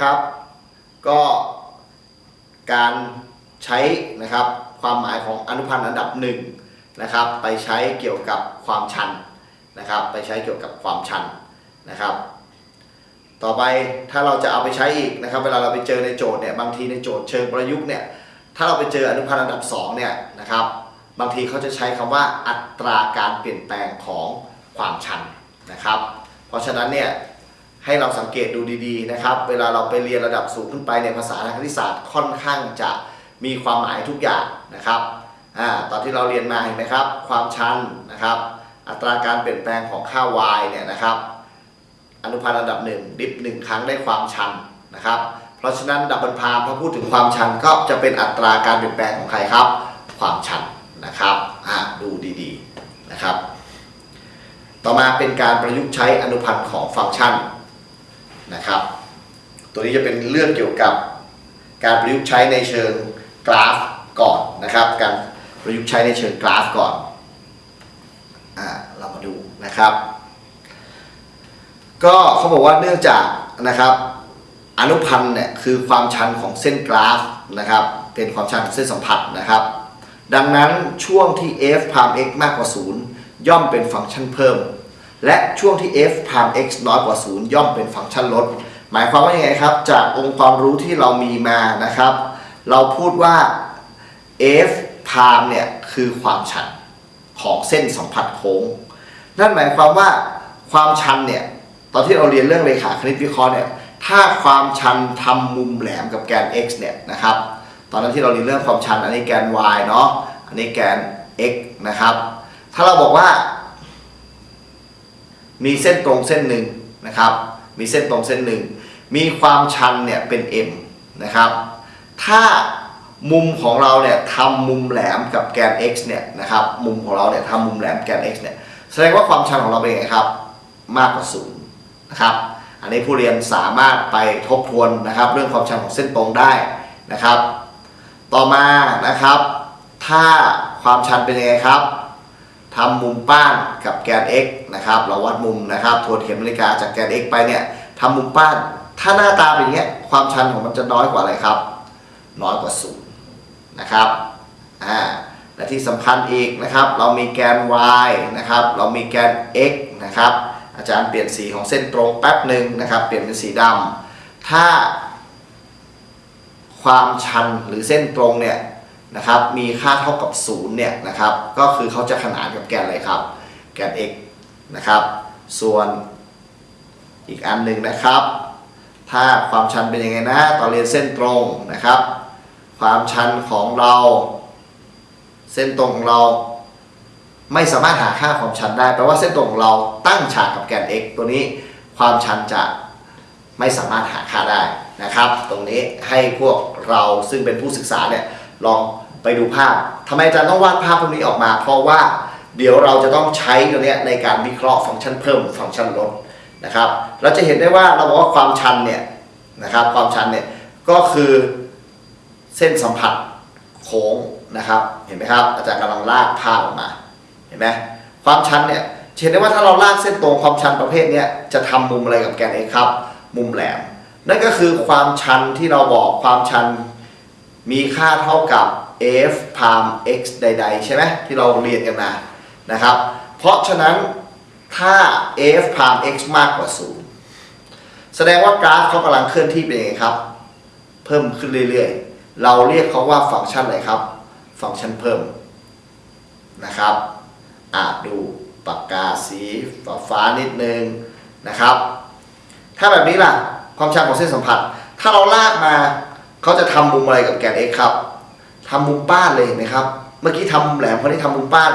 นะครับ ก็การใช้นะครับความหมายของอนุพันธ์อันดับหนึ่งนะครับ ไปใช้เกี่ยวกับความชันนะครับ ไปใช้เกี่ยวกับความชันนะครับ ต่อไปถ้าเราจะเอาไปใช้อีกนะครับ เวลาเราไปเจอในโจทย์เนี่ยบางทีในโจทย์เชิงประยุกต์เนี่ยถ้าเราไปเจออนุพันธ์อันดับสองเนี่ยนะครับ บางทีเขาจะใช้คำว่าอัตราการเปลี่ยนแปลงของความชันนะครับ เพราะฉะนั้นเนี่ย ให้เราสังเกตดูดีๆนะครับ เวลาเราไปเรียนระดับสูงขึ้นไปในภาษาทางคณิตศาสตร์ค่อนข้างจะมีความหมายทุกอย่างนะครับอ่าตอนที่เราเรียนมาเห็นไหมครับ ความชันนะครับ อัตราการเปลี่ยนแปลงของค่า y เนี่ยนะครับ อนุพันธ์อันดับหนึ่งดิฟหนึ่งครั้งได้ความชันนะครับ เพราะฉะนั้นดับเบิลพามพอพูดถึงความชันก็จะเป็นอัตราการเปลี่ยนแปลงของใครครับ ความชันนะครับดูดีๆนะครับ ต่อมาเป็นการประยุกต์ใช้อนุพันธ์ของฟังก์ชัน นะครับ ตัวนี้จะเป็นเรื่องเกี่ยวกับการประยุกต์ใช้ในเชิงกราฟก่อนนะครับ การประยุกต์ใช้ในเชิงกราฟก่อนอ่าเรามาดูนะครับ ก็เขาบอกว่าเนื่องจากนะครับอนุพันธ์เนี่ยคือความชันของเส้นกราฟนะครับ เป็นความชันของเส้นสัมผัสนะครับ ดังนั้นช่วงที่ f พาม x มากกว่า 0 ย่อมเป็นฟังก์ชันเพิ่ม และช่วงที่ f พาม x น้อยกว่า 0 ย่อมเป็นฟังก์ชันลด หมายความว่ายังไงครับ จากองค์ความรู้ที่เรามีมานะครับ เราพูดว่า f พามเนี่ยคือความชันของเส้นสัมผัสโค้ง นั่นหมายความว่าความชันเนี่ยตอนที่เราเรียนเรื่องเลขาคณิตวิเคราะห์เนี่ยถ้าความชันทำมุมแหลมกับแกน x เนี่ยนะครับตอนนั้นที่เราเรียนเรื่องความชันอันนี้แกน y เนาะอันนี้แกน x นะครับถ้าเราบอกว่า มีเส้นตรงเส้นหนึ่งนะครับ มีเส้นตรงเส้นหนึ่ง มีความชันเนี่ยเป็น m นะครับ ถ้ามุมของเราเนี่ยทำมุมแหลมกับแกน x เนี่ยนะครับ มุมของเราเนี่ยทำมุมแหลมแกน x เนี่ย แสดงว่าความชันของเราเป็นไงครับ มากกว่าศูนย์นะครับ อันนี้ผู้เรียนสามารถไปทบทวนนะครับ เรื่องความชันของเส้นตรงได้นะครับ ต่อมานะครับ ถ้าความชันเป็นยังไงครับ ทำมุมป้านกับแกน x นะครับ เราวัดมุมนะครับทวนเข็มนาฬิกาจากแกน x ไปเนี่ยทำมุมป้าน ถ้าหน้าตาเป็นอย่างเงี้ยความชันของมันจะน้อยกว่าอะไรครับ น้อยกว่าศูนย์นะครับอ่าและที่สำคัญอีกนะครับ เรามีแกน y นะครับ เรามีแกน x นะครับ อาจารย์เปลี่ยนสีของเส้นตรงแป๊บหนึ่งนะครับ เปลี่ยนเป็นสีดำถ้าความชันหรือเส้นตรงเนี่ย นะครับมีค่าเท่ากับ0เนี่ยนะครับก็คือเขาจะขนานกับแกนอะไรครับ แกน x นะครับส่วนอีกอันหนึ่งนะครับ ถ้าความชันเป็นยังไงนะตอนเรียนเส้นตรงนะครับ ความชันของเรา เส้นตรงของเรา ไม่สามารถหาค่าความชันได้แปลว่าเส้นตรงของเราตั้งฉากกับแกน x ตัวนี้ความชันจะไม่สามารถหาค่าได้นะครับ ตรงนี้ให้พวกเราซึ่งเป็นผู้ศึกษาเนี่ย ลองไปดูภาพทำไมอาจารย์ต้องวาดภาพพวกนี้ออกมา เพราะว่าเดี๋ยวเราจะต้องใช้ตัวนี้ในการวิเคราะห์ฟังก์ชันเพิ่มฟังก์ชันลดนะครับ เราจะเห็นได้ว่าเราบอกว่าความชันเนี่ยนะครับความชันเนี่ยก็คือเส้นสัมผัสโค้งนะครับเห็นไหมครับอาจารย์กำลังลากภาพออกมาเห็นไหมความชันเนี่ยเห็นได้ว่าถ้าเราลากเส้นตรงความชันประเภทนี้จะทำมุมอะไรกับแกน x ครับ มุมแหลม นั่นก็คือความชันที่เราบอกความชัน มีค่าเท่ากับ f พาม x ใด ๆ ใช่ไหมที่เราเรียนกันมานะครับ เพราะฉะนั้นถ้า f พาม x มากกว่า 0 แสดงว่ากราฟเขากำลังเคลื่อนที่เป็นยังไงครับ เพิ่มขึ้นเรื่อยๆ เราเรียกเขาว่าฟังก์ชันอะไรครับ ฟังก์ชันเพิ่มนะครับอ่าดูปากกาสีฟ้าฟ้านิดนึงนะครับ ถ้าแบบนี้ล่ะความชันของเส้นสัมผัส ถ้าเราลากมา เขาจะทำมุมอะไรกับแกน x ครับทำมุมป้านเลยเห็นไหมครับ เมื่อกี้ทำมุมแหลมคนนี้ทำมุมป้าน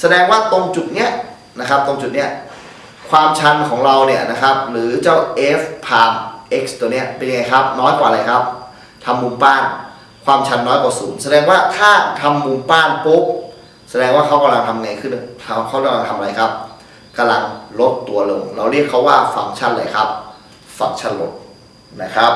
แสดงว่าตรงจุดเนี้ยนะครับ ตรงจุดเนี้ยความชันของเราเนี่ยนะครับ หรือเจ้า f พาม x ตัวเนี้ยเป็นยังไงครับ น้อยกว่าอะไรครับทำมุมป้าน ความชันน้อยกว่าศูนย์แสดงว่าถ้าทำมุมป้านปุ๊บแสดงว่าเขากำลังทำไงขึ้นเขาเขากำลังทำอะไรครับกำลังลดตัวลง เราเรียกเขาว่าฟังก์ชันอะไรครับ ฟังก์ชันลด นะครับ